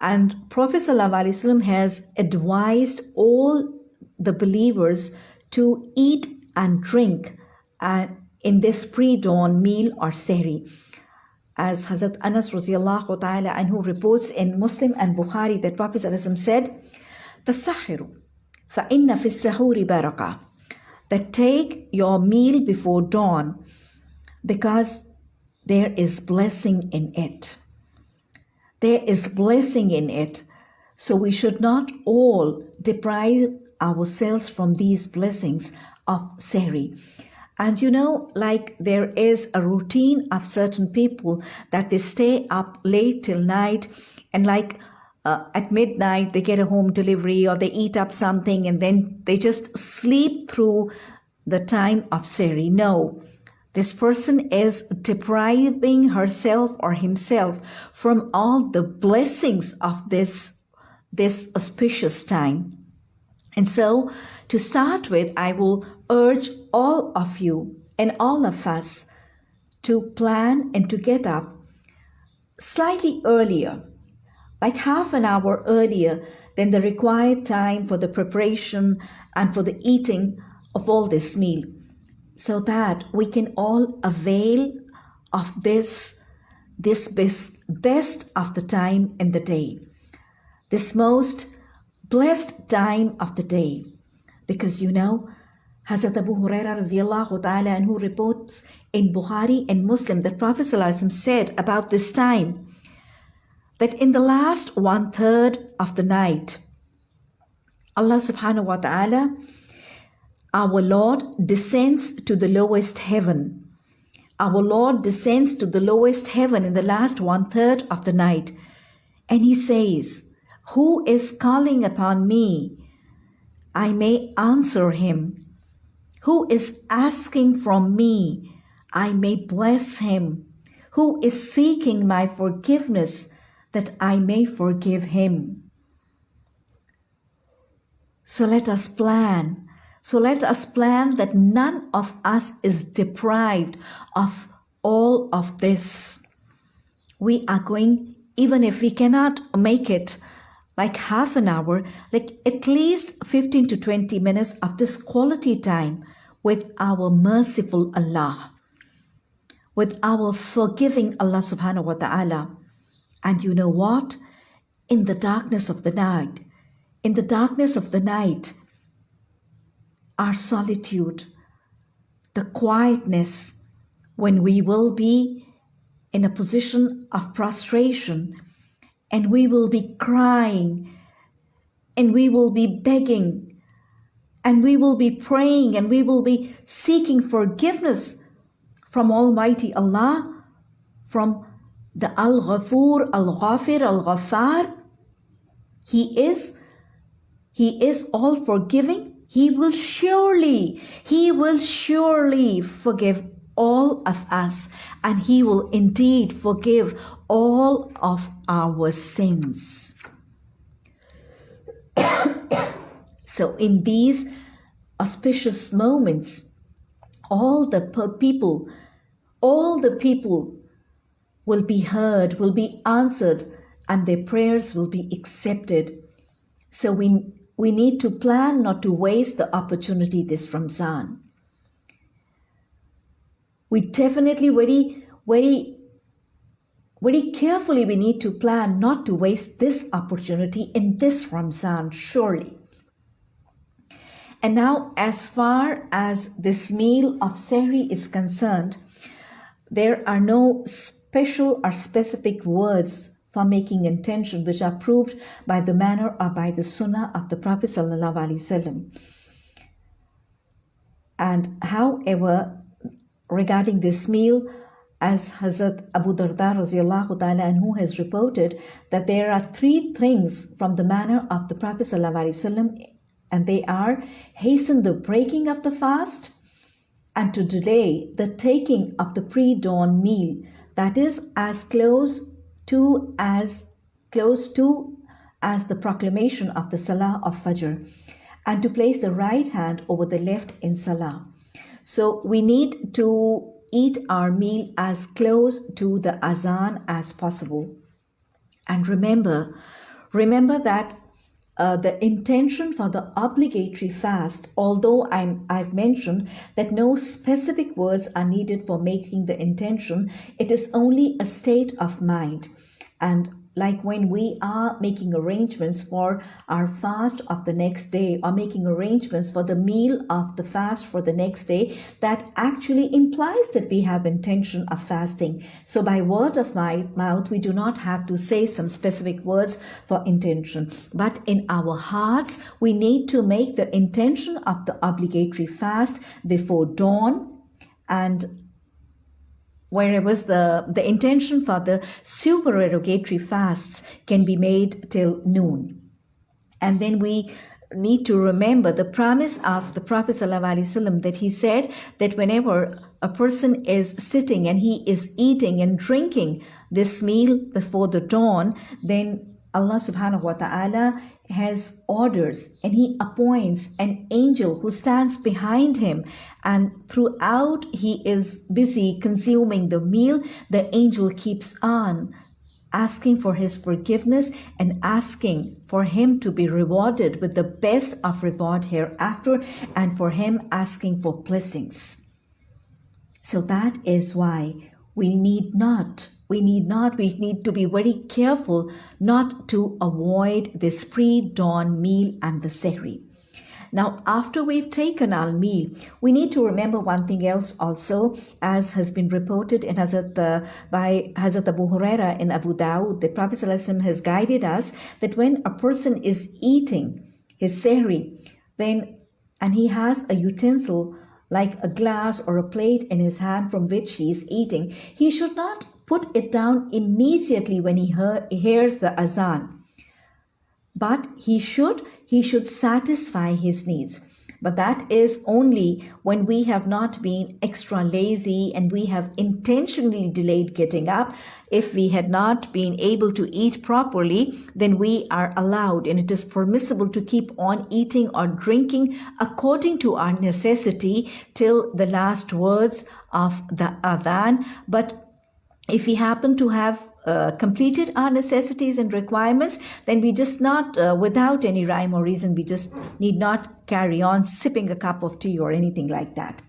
And Prophet ﷺ has advised all the believers to eat and drink uh, in this pre-dawn meal or sehri. As Hazrat Anas radiallahu ta'ala anhu reports in Muslim and Bukhari that Prophet ﷺ said, Tasahharu, فَإِنَّ فِي السَّحُورِ بَرَكَةً That take your meal before dawn because there is blessing in it. There is blessing in it. So we should not all deprive ourselves from these blessings of Sehri. And you know, like there is a routine of certain people that they stay up late till night and like uh, at midnight they get a home delivery or they eat up something and then they just sleep through the time of Sehri. No, this person is depriving herself or himself from all the blessings of this, this auspicious time. And so, to start with, I will urge all of you and all of us to plan and to get up slightly earlier, like half an hour earlier than the required time for the preparation and for the eating of all this meal so that we can all avail of this, this best, best of the time in the day, this most blessed time of the day. Because you know, Hazrat Abu Huraira radiallahu ta'ala anhu reports in Bukhari and Muslim that Prophet said about this time that in the last one third of the night, Allah subhanahu wa ta'ala our Lord descends to the lowest heaven. Our Lord descends to the lowest heaven in the last one third of the night. And he says, Who is calling upon me? I may answer him. Who is asking from me? I may bless him. Who is seeking my forgiveness that I may forgive him? So let us plan so let us plan that none of us is deprived of all of this. We are going, even if we cannot make it like half an hour, like at least 15 to 20 minutes of this quality time with our merciful Allah, with our forgiving Allah subhanahu wa ta'ala. And you know what? In the darkness of the night, in the darkness of the night, our solitude, the quietness when we will be in a position of prostration and we will be crying and we will be begging and we will be praying and we will be seeking forgiveness from Almighty Allah, from the Al Ghafur, Al Ghafir, Al Ghaffar. He is, He is all forgiving he will surely, He will surely forgive all of us, and He will indeed forgive all of our sins. so, in these auspicious moments, all the people, all the people will be heard, will be answered, and their prayers will be accepted. So, we we need to plan not to waste the opportunity this Ramzan. We definitely very, very, very carefully we need to plan not to waste this opportunity in this Ramzan, surely. And now, as far as this meal of Sehri is concerned, there are no special or specific words for making intention which are proved by the manner or by the sunnah of the Prophet sallallahu And however, regarding this meal, as Hazrat Abu Darda radiallahu ta'ala who has reported that there are three things from the manner of the Prophet ﷺ, and they are hasten the breaking of the fast and to delay the taking of the pre-dawn meal. That is as close to as close to as the proclamation of the Salah of Fajr and to place the right hand over the left in Salah. So we need to eat our meal as close to the Azan as possible. And remember, remember that uh, the intention for the obligatory fast, although I'm, I've mentioned that no specific words are needed for making the intention, it is only a state of mind. And like when we are making arrangements for our fast of the next day or making arrangements for the meal of the fast for the next day that actually implies that we have intention of fasting. So by word of my mouth we do not have to say some specific words for intention. But in our hearts we need to make the intention of the obligatory fast before dawn and whereas the, the intention for the supererogatory fasts can be made till noon. And then we need to remember the promise of the Prophet ﷺ that he said that whenever a person is sitting and he is eating and drinking this meal before the dawn, then Allah subhanahu wa ta'ala has orders and he appoints an angel who stands behind him. And throughout he is busy consuming the meal. The angel keeps on asking for his forgiveness and asking for him to be rewarded with the best of reward hereafter and for him asking for blessings. So that is why we need not we need not, we need to be very careful not to avoid this pre-dawn meal and the sehri. Now, after we've taken our meal, we need to remember one thing else also, as has been reported in Hazrat, uh, by Hazrat Abu Huraira in Abu Dawud. The Prophet has guided us that when a person is eating his sehri, then and he has a utensil like a glass or a plate in his hand from which he is eating, he should not put it down immediately when he hears the azan. But he should, he should satisfy his needs. But that is only when we have not been extra lazy and we have intentionally delayed getting up. If we had not been able to eat properly, then we are allowed and it is permissible to keep on eating or drinking according to our necessity till the last words of the adhan. But if we happen to have uh, completed our necessities and requirements, then we just not, uh, without any rhyme or reason, we just need not carry on sipping a cup of tea or anything like that.